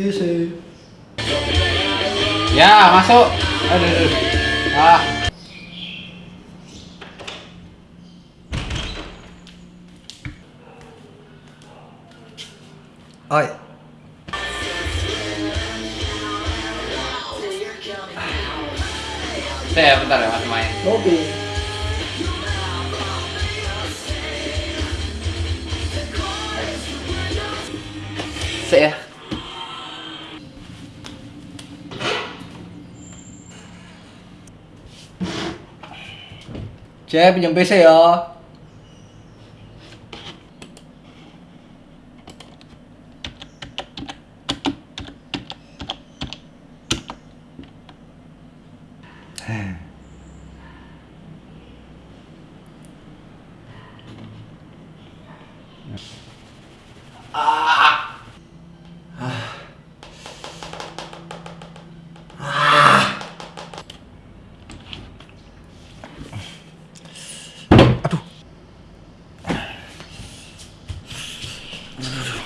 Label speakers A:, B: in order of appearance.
A: PC.
B: Ya, masuk. Aduh. Ah.
A: Oi.
B: Saya bentar ya, Mas main.
A: Oke.
B: Saya.
A: 제 안녕 계세요. Yes. No, no, no.